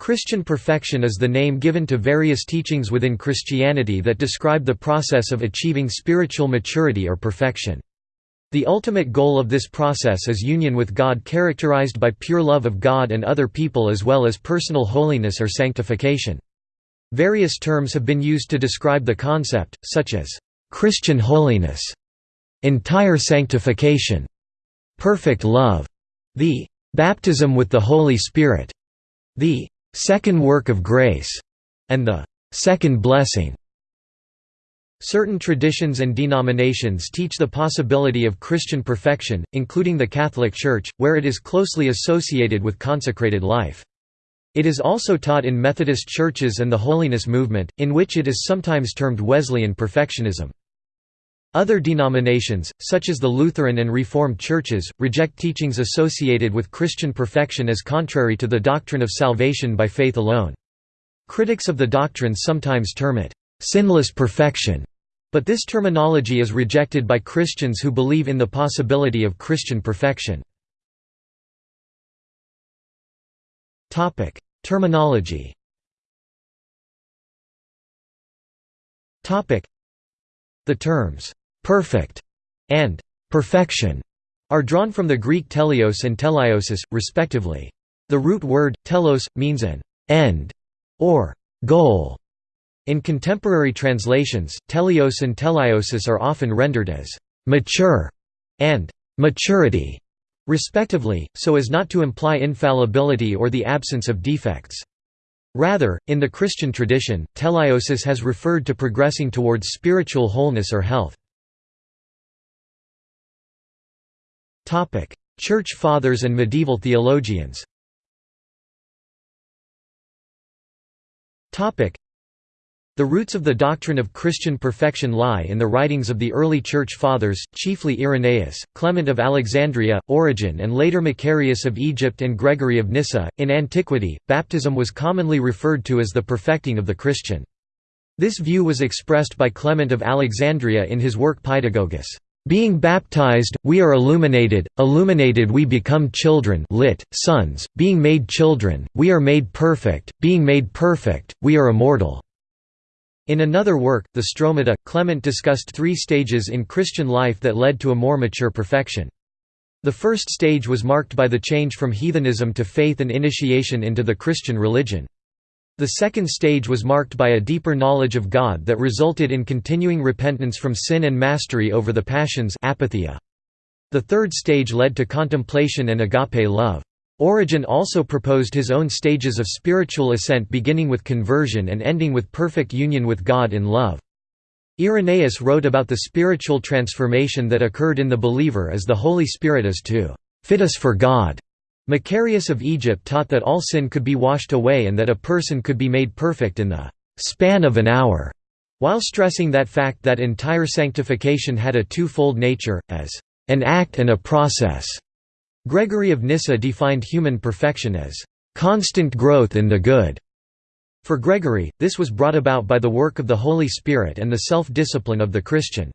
Christian perfection is the name given to various teachings within Christianity that describe the process of achieving spiritual maturity or perfection. The ultimate goal of this process is union with God characterized by pure love of God and other people as well as personal holiness or sanctification. Various terms have been used to describe the concept, such as Christian holiness, entire sanctification, perfect love, the baptism with the Holy Spirit, the second work of grace, and the second blessing. Certain traditions and denominations teach the possibility of Christian perfection, including the Catholic Church, where it is closely associated with consecrated life. It is also taught in Methodist churches and the Holiness Movement, in which it is sometimes termed Wesleyan perfectionism. Other denominations, such as the Lutheran and Reformed churches, reject teachings associated with Christian perfection as contrary to the doctrine of salvation by faith alone. Critics of the doctrine sometimes term it, "...sinless perfection", but this terminology is rejected by Christians who believe in the possibility of Christian perfection. Terminology The terms, "'perfect' and "'perfection' are drawn from the Greek teleos and teleiosis, respectively. The root word, telos, means an «end» or «goal», in contemporary translations, teleos and teleiosis are often rendered as «mature» and «maturity», respectively, so as not to imply infallibility or the absence of defects. Rather, in the Christian tradition, teleiosis has referred to progressing towards spiritual wholeness or health. Church Fathers and medieval theologians the roots of the doctrine of Christian perfection lie in the writings of the early Church Fathers, chiefly Irenaeus, Clement of Alexandria, Origen, and later Macarius of Egypt and Gregory of Nyssa. In antiquity, baptism was commonly referred to as the perfecting of the Christian. This view was expressed by Clement of Alexandria in his work Paedagogus. Being baptized, we are illuminated, illuminated we become children lit, sons, being made children, we are made perfect, being made perfect, we are immortal. In another work, the Stromata, Clement discussed three stages in Christian life that led to a more mature perfection. The first stage was marked by the change from heathenism to faith and initiation into the Christian religion. The second stage was marked by a deeper knowledge of God that resulted in continuing repentance from sin and mastery over the passions apatheia. The third stage led to contemplation and agape love. Origen also proposed his own stages of spiritual ascent beginning with conversion and ending with perfect union with God in love. Irenaeus wrote about the spiritual transformation that occurred in the believer as the Holy Spirit is to fit us for God. Macarius of Egypt taught that all sin could be washed away and that a person could be made perfect in the span of an hour, while stressing that fact that entire sanctification had a twofold nature, as an act and a process. Gregory of Nyssa defined human perfection as constant growth in the good. For Gregory, this was brought about by the work of the Holy Spirit and the self-discipline of the Christian.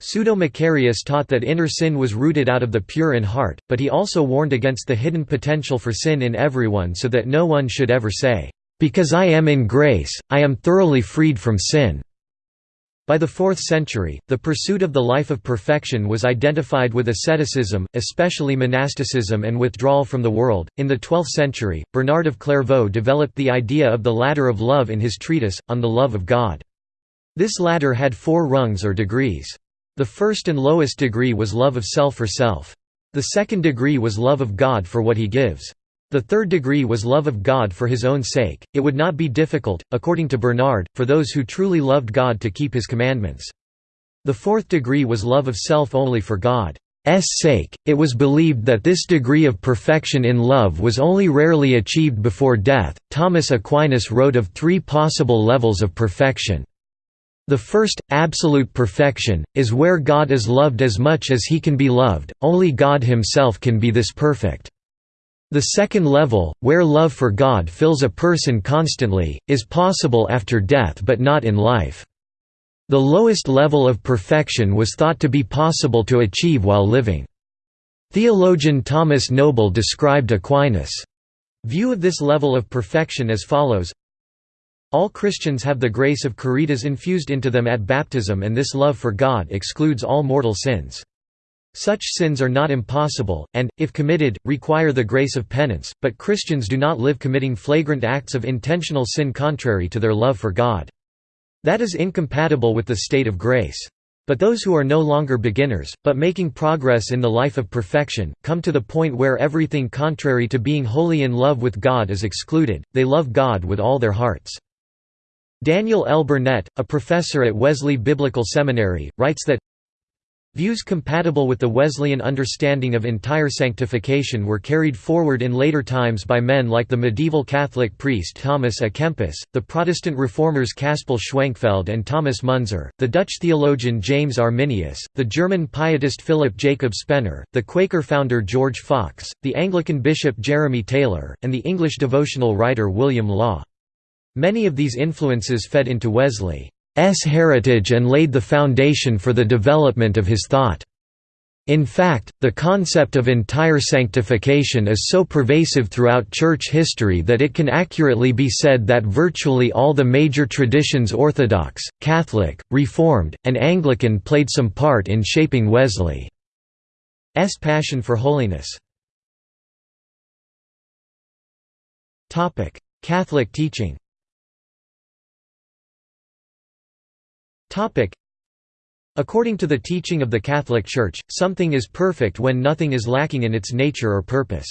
Pseudo-Macarius taught that inner sin was rooted out of the pure in heart, but he also warned against the hidden potential for sin in everyone so that no one should ever say, "'Because I am in grace, I am thoroughly freed from sin'". By the 4th century, the pursuit of the life of perfection was identified with asceticism, especially monasticism and withdrawal from the world. In the 12th century, Bernard of Clairvaux developed the idea of the ladder of love in his treatise, On the Love of God. This ladder had four rungs or degrees. The first and lowest degree was love of self for self. The second degree was love of God for what he gives. The third degree was love of God for his own sake. It would not be difficult, according to Bernard, for those who truly loved God to keep his commandments. The fourth degree was love of self only for God's sake. It was believed that this degree of perfection in love was only rarely achieved before death. Thomas Aquinas wrote of three possible levels of perfection. The first, absolute perfection, is where God is loved as much as he can be loved, only God himself can be this perfect. The second level, where love for God fills a person constantly, is possible after death but not in life. The lowest level of perfection was thought to be possible to achieve while living. Theologian Thomas Noble described Aquinas' View of this level of perfection as follows All Christians have the grace of caritas infused into them at baptism and this love for God excludes all mortal sins. Such sins are not impossible, and, if committed, require the grace of penance, but Christians do not live committing flagrant acts of intentional sin contrary to their love for God. That is incompatible with the state of grace. But those who are no longer beginners, but making progress in the life of perfection, come to the point where everything contrary to being wholly in love with God is excluded, they love God with all their hearts. Daniel L. Burnett, a professor at Wesley Biblical Seminary, writes that Views compatible with the Wesleyan understanding of entire sanctification were carried forward in later times by men like the medieval Catholic priest Thomas à Kempis, the Protestant reformers Caspar Schwenkfeld and Thomas Munzer, the Dutch theologian James Arminius, the German pietist Philip Jacob Spener, the Quaker founder George Fox, the Anglican bishop Jeremy Taylor, and the English devotional writer William Law. Many of these influences fed into Wesley's heritage and laid the foundation for the development of his thought. In fact, the concept of entire sanctification is so pervasive throughout Church history that it can accurately be said that virtually all the major traditions Orthodox, Catholic, Reformed, and Anglican played some part in shaping Wesley's passion for holiness. Catholic teaching According to the teaching of the Catholic Church, something is perfect when nothing is lacking in its nature or purpose.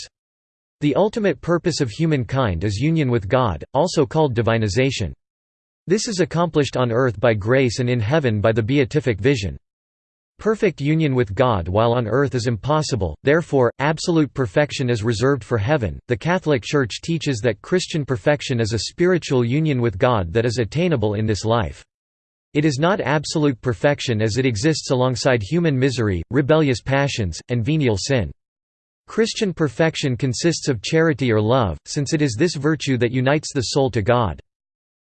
The ultimate purpose of humankind is union with God, also called divinization. This is accomplished on earth by grace and in heaven by the beatific vision. Perfect union with God while on earth is impossible, therefore, absolute perfection is reserved for heaven. The Catholic Church teaches that Christian perfection is a spiritual union with God that is attainable in this life. It is not absolute perfection as it exists alongside human misery, rebellious passions, and venial sin. Christian perfection consists of charity or love, since it is this virtue that unites the soul to God.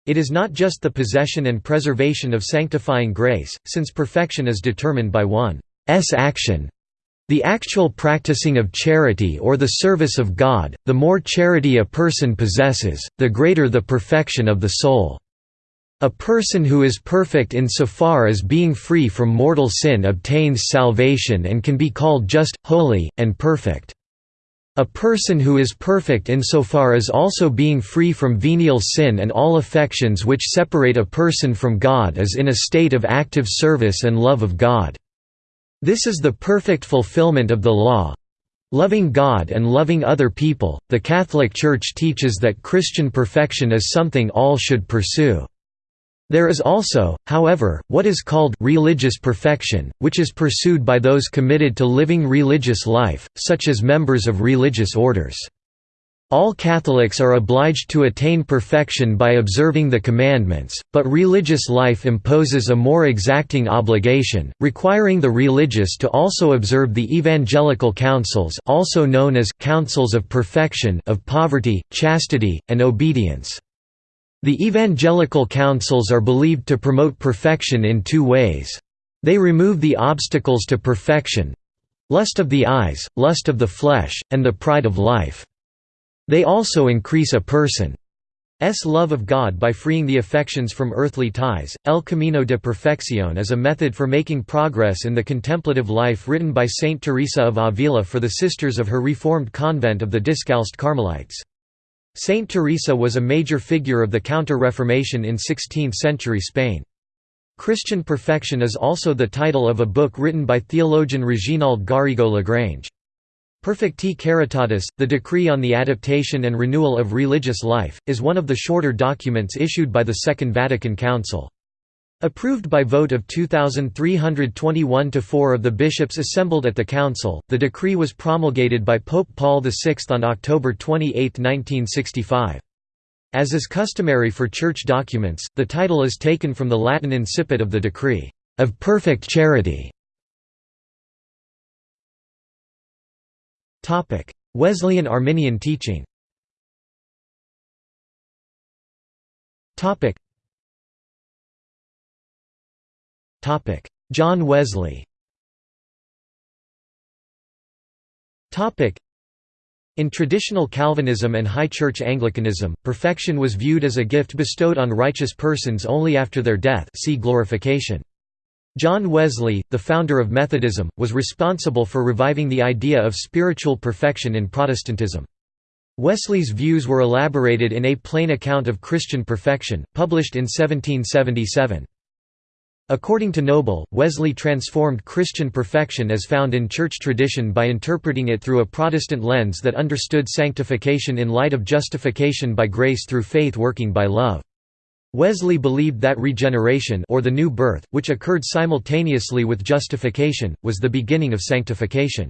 It is not just the possession and preservation of sanctifying grace, since perfection is determined by one's action. The actual practicing of charity or the service of God, the more charity a person possesses, the greater the perfection of the soul. A person who is perfect insofar as being free from mortal sin obtains salvation and can be called just, holy, and perfect. A person who is perfect insofar as also being free from venial sin and all affections which separate a person from God is in a state of active service and love of God. This is the perfect fulfillment of the law. Loving God and loving other people, the Catholic Church teaches that Christian perfection is something all should pursue. There is also, however, what is called religious perfection, which is pursued by those committed to living religious life, such as members of religious orders. All Catholics are obliged to attain perfection by observing the commandments, but religious life imposes a more exacting obligation, requiring the religious to also observe the evangelical counsels also known as counsels of perfection of poverty, chastity, and obedience. The evangelical counsels are believed to promote perfection in two ways. They remove the obstacles to perfection—lust of the eyes, lust of the flesh, and the pride of life. They also increase a person's love of God by freeing the affections from earthly ties. El Camino de Perfección is a method for making progress in the contemplative life written by Saint Teresa of Avila for the sisters of her reformed convent of the Discalced Carmelites. Saint Teresa was a major figure of the Counter-Reformation in 16th-century Spain. Christian Perfection is also the title of a book written by theologian Reginald Garrigou Lagrange. Perfecti Caritatis, the decree on the adaptation and renewal of religious life, is one of the shorter documents issued by the Second Vatican Council. Approved by vote of 2,321 to 4 of the bishops assembled at the council, the decree was promulgated by Pope Paul VI on October 28, 1965. As is customary for church documents, the title is taken from the Latin incipit of the decree, "...of perfect charity". Wesleyan Arminian teaching John Wesley In traditional Calvinism and High Church Anglicanism, perfection was viewed as a gift bestowed on righteous persons only after their death see glorification. John Wesley, the founder of Methodism, was responsible for reviving the idea of spiritual perfection in Protestantism. Wesley's views were elaborated in A Plain Account of Christian Perfection, published in 1777. According to Noble, Wesley transformed Christian perfection as found in church tradition by interpreting it through a Protestant lens that understood sanctification in light of justification by grace through faith working by love. Wesley believed that regeneration or the new birth, which occurred simultaneously with justification, was the beginning of sanctification.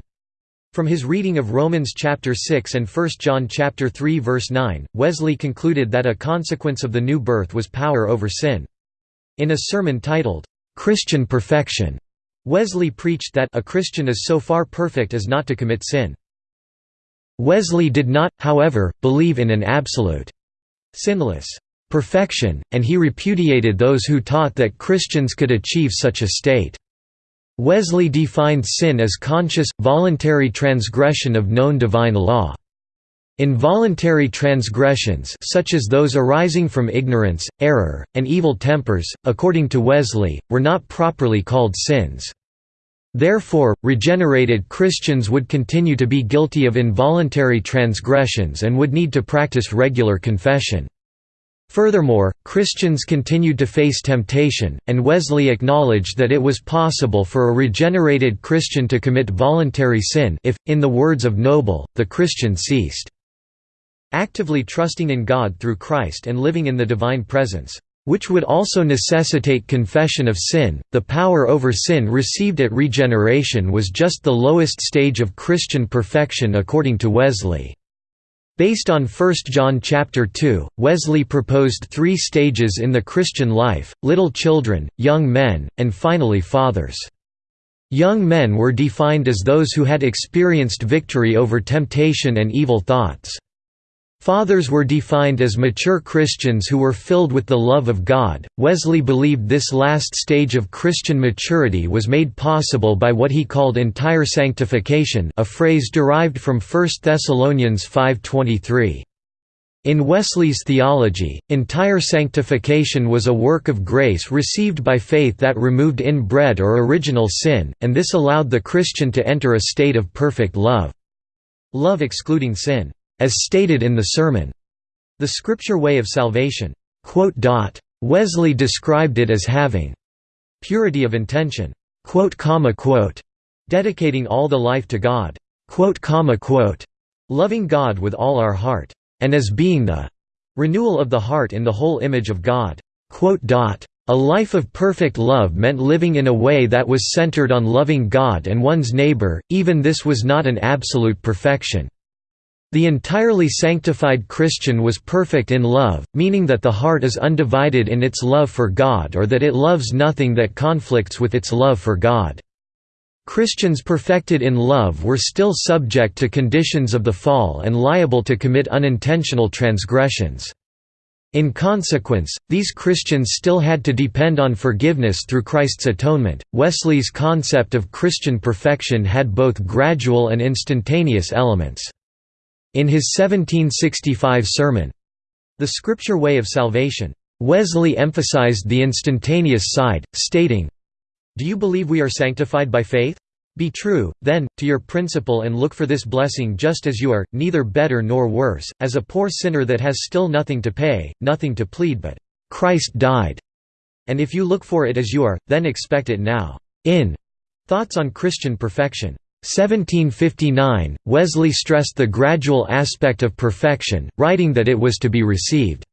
From his reading of Romans chapter 6 and 1 John chapter 3 verse 9, Wesley concluded that a consequence of the new birth was power over sin. In a sermon titled, "'Christian Perfection' Wesley preached that a Christian is so far perfect as not to commit sin. Wesley did not, however, believe in an absolute, sinless perfection, and he repudiated those who taught that Christians could achieve such a state. Wesley defined sin as conscious, voluntary transgression of known divine law. Involuntary transgressions such as those arising from ignorance, error, and evil tempers, according to Wesley, were not properly called sins. Therefore, regenerated Christians would continue to be guilty of involuntary transgressions and would need to practice regular confession. Furthermore, Christians continued to face temptation, and Wesley acknowledged that it was possible for a regenerated Christian to commit voluntary sin if, in the words of Noble, the Christian ceased actively trusting in God through Christ and living in the divine presence, which would also necessitate confession of sin. The power over sin received at regeneration was just the lowest stage of Christian perfection according to Wesley. Based on 1 John chapter 2, Wesley proposed three stages in the Christian life, little children, young men, and finally fathers. Young men were defined as those who had experienced victory over temptation and evil thoughts. Fathers were defined as mature Christians who were filled with the love of God. Wesley believed this last stage of Christian maturity was made possible by what he called entire sanctification, a phrase derived from 1 Thessalonians 5:23. In Wesley's theology, entire sanctification was a work of grace received by faith that removed inbred or original sin, and this allowed the Christian to enter a state of perfect love. Love excluding sin as stated in the sermon, The Scripture Way of Salvation. Wesley described it as having purity of intention, dedicating all the life to God, loving God with all our heart, and as being the renewal of the heart in the whole image of God. A life of perfect love meant living in a way that was centered on loving God and one's neighbor, even this was not an absolute perfection. The entirely sanctified Christian was perfect in love, meaning that the heart is undivided in its love for God or that it loves nothing that conflicts with its love for God. Christians perfected in love were still subject to conditions of the fall and liable to commit unintentional transgressions. In consequence, these Christians still had to depend on forgiveness through Christ's atonement. Wesley's concept of Christian perfection had both gradual and instantaneous elements. In his 1765 sermon, The Scripture Way of Salvation, Wesley emphasized the instantaneous side, stating, Do you believe we are sanctified by faith? Be true, then, to your principle and look for this blessing just as you are, neither better nor worse, as a poor sinner that has still nothing to pay, nothing to plead but, Christ died. And if you look for it as you are, then expect it now. In Thoughts on Christian Perfection 1759, Wesley stressed the gradual aspect of perfection, writing that it was to be received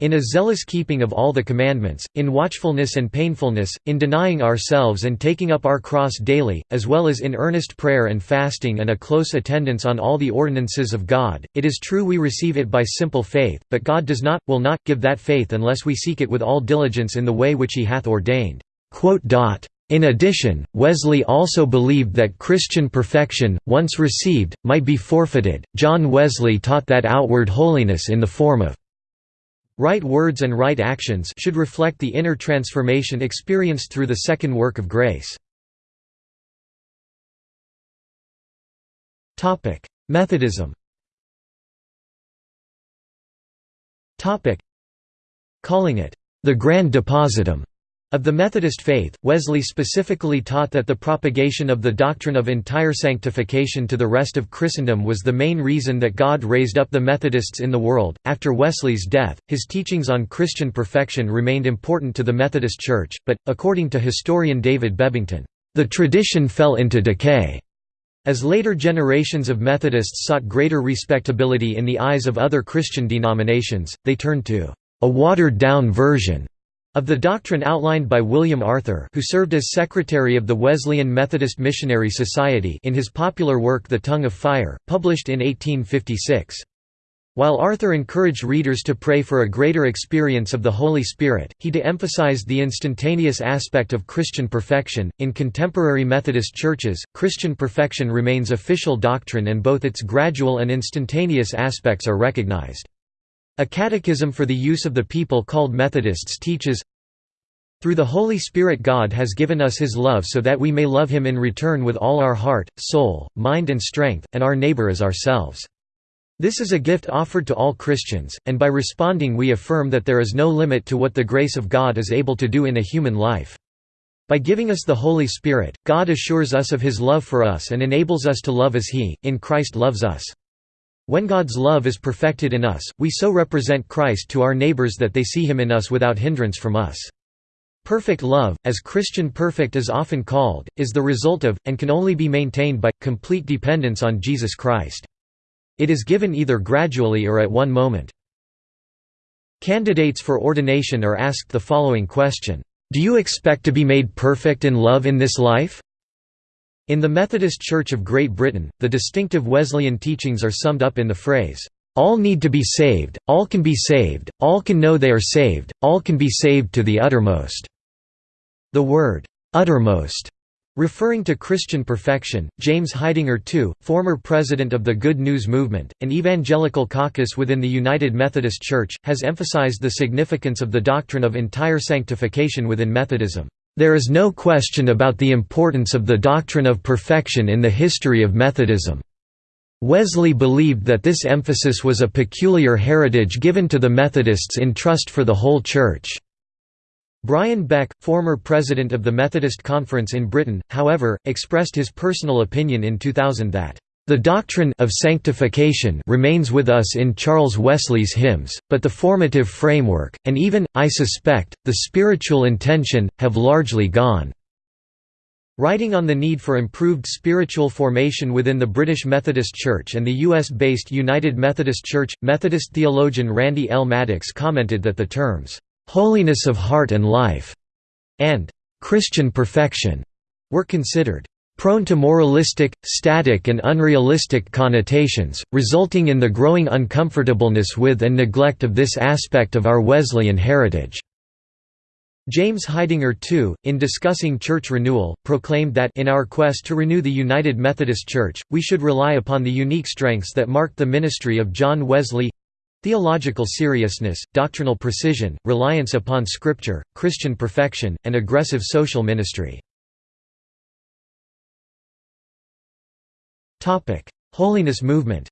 in a zealous keeping of all the commandments, in watchfulness and painfulness, in denying ourselves and taking up our cross daily, as well as in earnest prayer and fasting and a close attendance on all the ordinances of God. It is true we receive it by simple faith, but God does not, will not, give that faith unless we seek it with all diligence in the way which He hath ordained. In addition, Wesley also believed that Christian perfection, once received, might be forfeited. John Wesley taught that outward holiness in the form of right words and right actions should reflect the inner transformation experienced through the second work of grace. Topic: Methodism Topic: Calling it, "...the Grand Depositum." Of the Methodist faith, Wesley specifically taught that the propagation of the doctrine of entire sanctification to the rest of Christendom was the main reason that God raised up the Methodists in the world. After Wesley's death, his teachings on Christian perfection remained important to the Methodist Church, but, according to historian David Bebbington, the tradition fell into decay. As later generations of Methodists sought greater respectability in the eyes of other Christian denominations, they turned to a watered-down version of the doctrine outlined by William Arthur who served as secretary of the Wesleyan Methodist Missionary Society in his popular work The Tongue of Fire, published in 1856. While Arthur encouraged readers to pray for a greater experience of the Holy Spirit, he de-emphasized the instantaneous aspect of Christian perfection. In contemporary Methodist churches, Christian perfection remains official doctrine and both its gradual and instantaneous aspects are recognized. A catechism for the use of the people called Methodists teaches, Through the Holy Spirit God has given us his love so that we may love him in return with all our heart, soul, mind and strength, and our neighbor as ourselves. This is a gift offered to all Christians, and by responding we affirm that there is no limit to what the grace of God is able to do in a human life. By giving us the Holy Spirit, God assures us of his love for us and enables us to love as he, in Christ loves us. When God's love is perfected in us, we so represent Christ to our neighbors that they see him in us without hindrance from us. Perfect love, as Christian perfect is often called, is the result of, and can only be maintained by, complete dependence on Jesus Christ. It is given either gradually or at one moment. Candidates for ordination are asked the following question, "'Do you expect to be made perfect in love in this life?' In the Methodist Church of Great Britain, the distinctive Wesleyan teachings are summed up in the phrase, "...all need to be saved, all can be saved, all can know they are saved, all can be saved to the uttermost." The word, "'uttermost' Referring to Christian perfection, James Heidinger II, former president of the Good News Movement, an evangelical caucus within the United Methodist Church, has emphasized the significance of the doctrine of entire sanctification within Methodism. There is no question about the importance of the doctrine of perfection in the history of Methodism. Wesley believed that this emphasis was a peculiar heritage given to the Methodists in trust for the whole Church. Brian Beck, former president of the Methodist Conference in Britain, however, expressed his personal opinion in 2000 that the doctrine of sanctification remains with us in Charles Wesley's hymns, but the formative framework, and even, I suspect, the spiritual intention, have largely gone. Writing on the need for improved spiritual formation within the British Methodist Church and the US-based United Methodist Church, Methodist theologian Randy L. Maddox commented that the terms, "'holiness of heart and life' and "'Christian perfection' were considered prone to moralistic, static and unrealistic connotations, resulting in the growing uncomfortableness with and neglect of this aspect of our Wesleyan heritage. James Heidinger II, in discussing church renewal, proclaimed that in our quest to renew the United Methodist Church, we should rely upon the unique strengths that marked the ministry of John Wesley theological seriousness, doctrinal precision, reliance upon Scripture, Christian perfection, and aggressive social ministry. Holiness movement.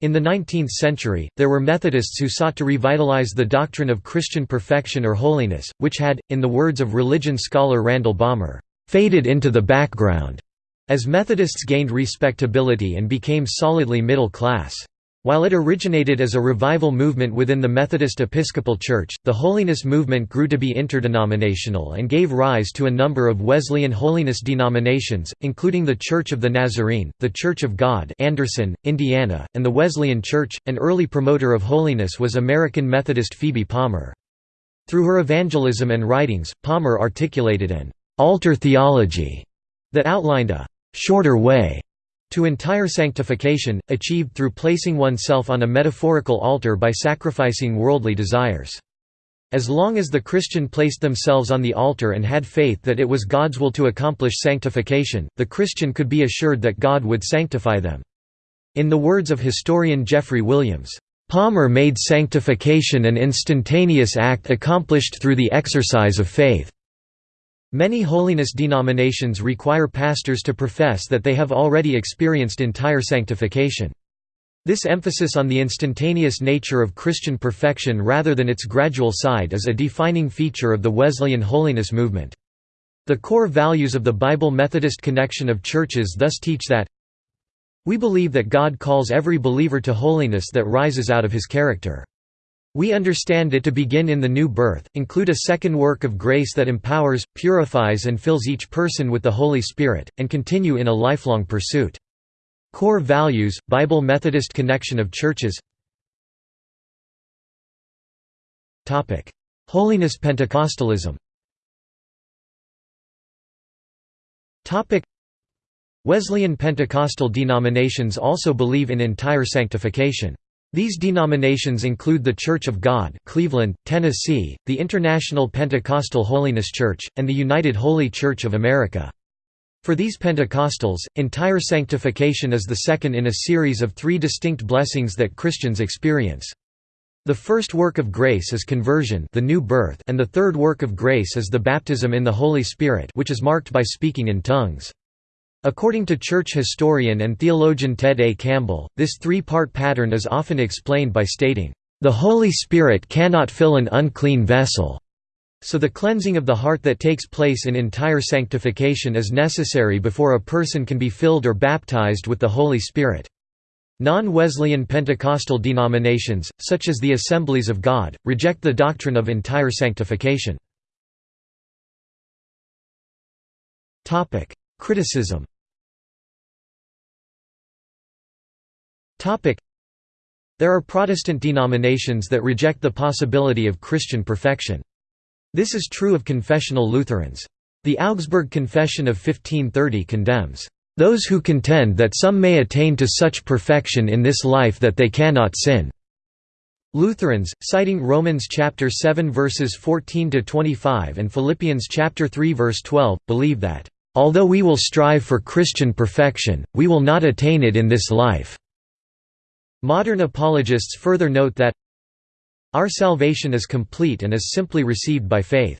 In the 19th century, there were Methodists who sought to revitalize the doctrine of Christian perfection or holiness, which had, in the words of religion scholar Randall Balmer, "faded into the background." As Methodists gained respectability and became solidly middle class. While it originated as a revival movement within the Methodist Episcopal Church, the holiness movement grew to be interdenominational and gave rise to a number of Wesleyan holiness denominations, including the Church of the Nazarene, the Church of God Anderson, Indiana, and the Wesleyan Church. An early promoter of holiness was American Methodist Phoebe Palmer. Through her evangelism and writings, Palmer articulated an altar theology that outlined a shorter way to entire sanctification, achieved through placing oneself on a metaphorical altar by sacrificing worldly desires. As long as the Christian placed themselves on the altar and had faith that it was God's will to accomplish sanctification, the Christian could be assured that God would sanctify them. In the words of historian Jeffrey Williams, Palmer made sanctification an instantaneous act accomplished through the exercise of faith. Many holiness denominations require pastors to profess that they have already experienced entire sanctification. This emphasis on the instantaneous nature of Christian perfection rather than its gradual side is a defining feature of the Wesleyan holiness movement. The core values of the Bible Methodist connection of churches thus teach that we believe that God calls every believer to holiness that rises out of his character. We understand it to begin in the new birth, include a second work of grace that empowers, purifies and fills each person with the Holy Spirit, and continue in a lifelong pursuit. Core values, Bible Methodist connection of churches Holiness Pentecostalism Wesleyan Pentecostal denominations also believe in entire sanctification. These denominations include the Church of God Cleveland, Tennessee, the International Pentecostal Holiness Church, and the United Holy Church of America. For these Pentecostals, entire sanctification is the second in a series of three distinct blessings that Christians experience. The first work of grace is conversion the new birth and the third work of grace is the baptism in the Holy Spirit which is marked by speaking in tongues. According to church historian and theologian Ted A. Campbell, this three-part pattern is often explained by stating, "...the Holy Spirit cannot fill an unclean vessel." So the cleansing of the heart that takes place in entire sanctification is necessary before a person can be filled or baptized with the Holy Spirit. Non-Wesleyan Pentecostal denominations, such as the Assemblies of God, reject the doctrine of entire sanctification. Criticism There are Protestant denominations that reject the possibility of Christian perfection. This is true of confessional Lutherans. The Augsburg Confession of 1530 condemns, "...those who contend that some may attain to such perfection in this life that they cannot sin." Lutherans, citing Romans chapter 7 verses 14 to 25 and Philippians chapter 3 verse 12, believe that Although we will strive for Christian perfection, we will not attain it in this life." Modern apologists further note that our salvation is complete and is simply received by faith.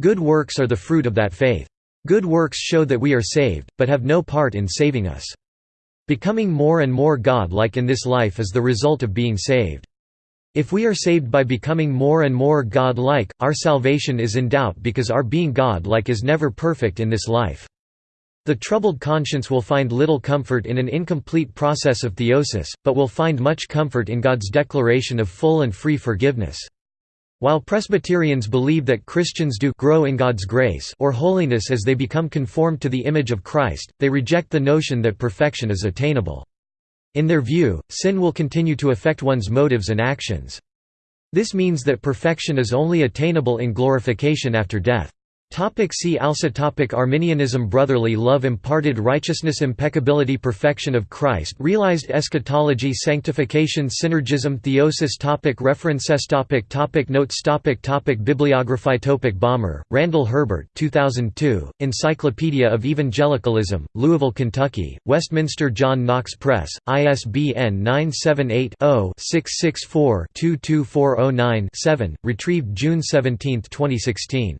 Good works are the fruit of that faith. Good works show that we are saved, but have no part in saving us. Becoming more and more God-like in this life is the result of being saved. If we are saved by becoming more and more God-like, our salvation is in doubt because our being God-like is never perfect in this life. The troubled conscience will find little comfort in an incomplete process of theosis, but will find much comfort in God's declaration of full and free forgiveness. While Presbyterians believe that Christians do grow in God's grace or holiness as they become conformed to the image of Christ, they reject the notion that perfection is attainable. In their view, sin will continue to affect one's motives and actions. This means that perfection is only attainable in glorification after death. Topic see also topic Arminianism Brotherly love imparted righteousness Impeccability Perfection of Christ Realized eschatology Sanctification Synergism Theosis topic References topic topic Notes topic topic Bibliography topic Balmer, Randall Herbert 2002, Encyclopedia of Evangelicalism, Louisville, Kentucky, Westminster John Knox Press, ISBN 978 0 664 22409 7, retrieved June 17, 2016.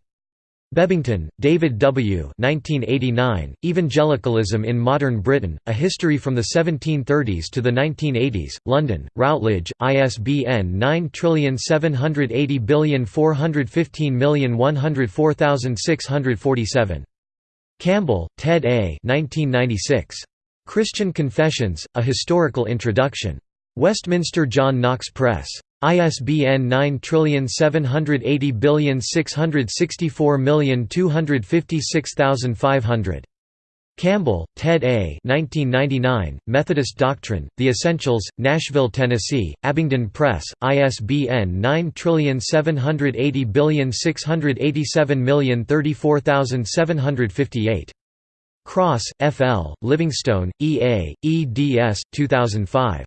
Bebbington, David W. 1989, Evangelicalism in Modern Britain, A History from the 1730s to the 1980s, London, Routledge, ISBN 9780415104647. Campbell, Ted A. 1996. Christian Confessions, A Historical Introduction. Westminster John Knox Press. ISBN 9780664256500. Campbell, Ted A. 1999, Methodist Doctrine, The Essentials, Nashville, Tennessee, Abingdon Press, ISBN 9780687034758. Cross, F. L., Livingstone, E. A., eds. 2005.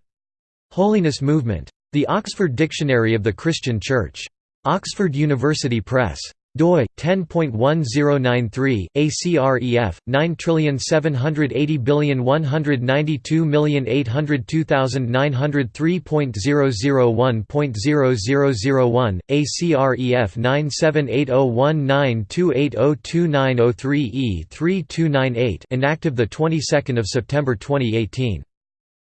Holiness Movement. The Oxford Dictionary of the Christian Church. Oxford University Press. doi 10.1093 ACREF 9780192,802,903.001.0001 ACREF 9780192802903E3298 inactive the 22nd of September 2018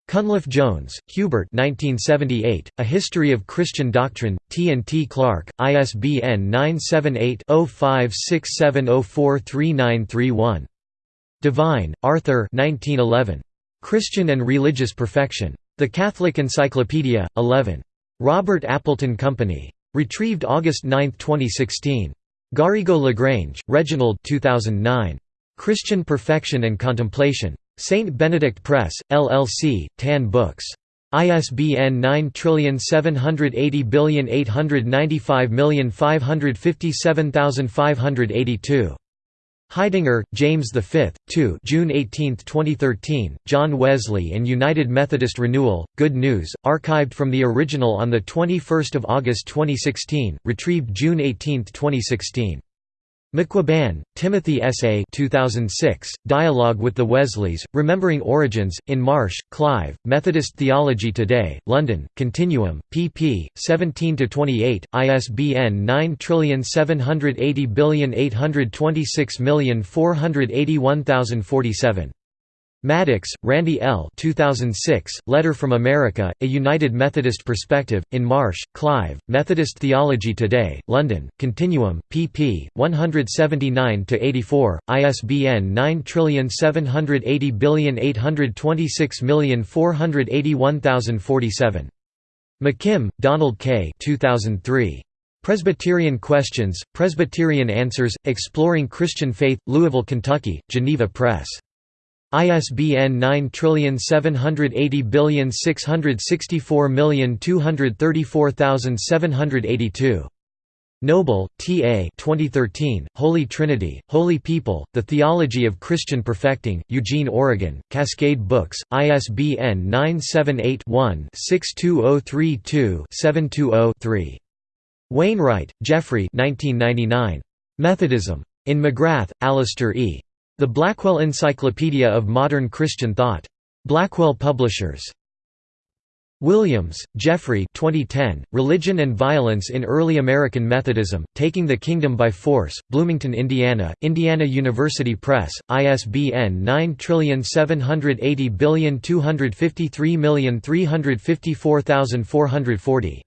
Cunliffe Jones, Hubert 1978, A History of Christian Doctrine, T. and T. Clark, ISBN 978-0567043931. Devine, Arthur 1911. Christian and Religious Perfection. The Catholic Encyclopedia, 11. Robert Appleton Company. Retrieved August 9, 2016. Garrigou-Lagrange, Reginald 2009. Christian Perfection and Contemplation. St. Benedict Press, LLC, Tan Books. ISBN 9780895557582. Heidinger, James V, 2 June 18, 2013, John Wesley and United Methodist Renewal, Good News, archived from the original on 21 August 2016, retrieved June 18, 2016. Macquiban, Timothy S. A. 2006, Dialogue with the Wesleys, Remembering Origins, in Marsh, Clive, Methodist Theology Today, London, Continuum, pp. 17–28, ISBN 9780826481047. Maddox, Randy L. 2006, Letter from America, A United Methodist Perspective, in Marsh, Clive, Methodist Theology Today, London, Continuum, pp. 179–84, ISBN 9780826481047. McKim, Donald K. 2003. Presbyterian Questions, Presbyterian Answers, Exploring Christian Faith, Louisville, Kentucky, Geneva Press. ISBN 9780664234782. Noble, T. A. 2013, Holy Trinity, Holy People, The Theology of Christian Perfecting, Eugene, Oregon, Cascade Books, ISBN 978-1-62032-720-3. Wainwright, Geoffrey Methodism. In McGrath, Alister E. The Blackwell Encyclopedia of Modern Christian Thought. Blackwell Publishers. Williams, Jeffrey 2010, Religion and Violence in Early American Methodism, Taking the Kingdom by Force, Bloomington, Indiana, Indiana University Press, ISBN 9780253354440.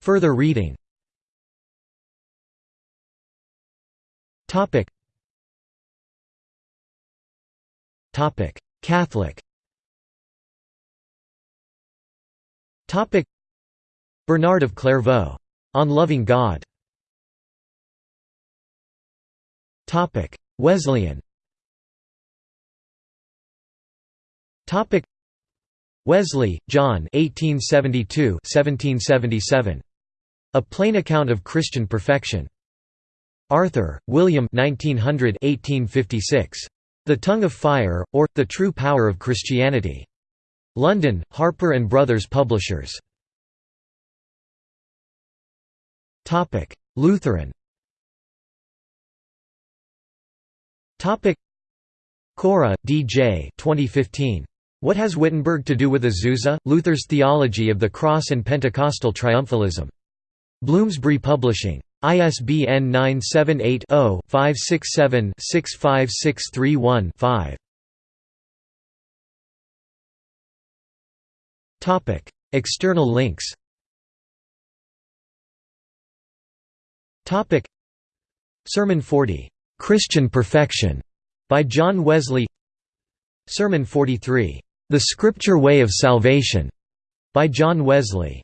Further reading Topic. Topic. Catholic. Topic. Bernard of Clairvaux. On Loving God. Topic. Wesleyan. Topic. Wesley, John 1872 1777. A Plain Account of Christian Perfection. Arthur, William 1900 1856. The Tongue of Fire, or, The True Power of Christianity. London, Harper and Brothers Publishers. Lutheran Cora, D. J. 2015. What has Wittenberg to do with Azusa? Luther's Theology of the Cross and Pentecostal Triumphalism. Bloomsbury Publishing. ISBN 978-0-567-65631-5. External links. Sermon 40, "'Christian Perfection' by John Wesley. Sermon 43, "'The Scripture Way of Salvation' by John Wesley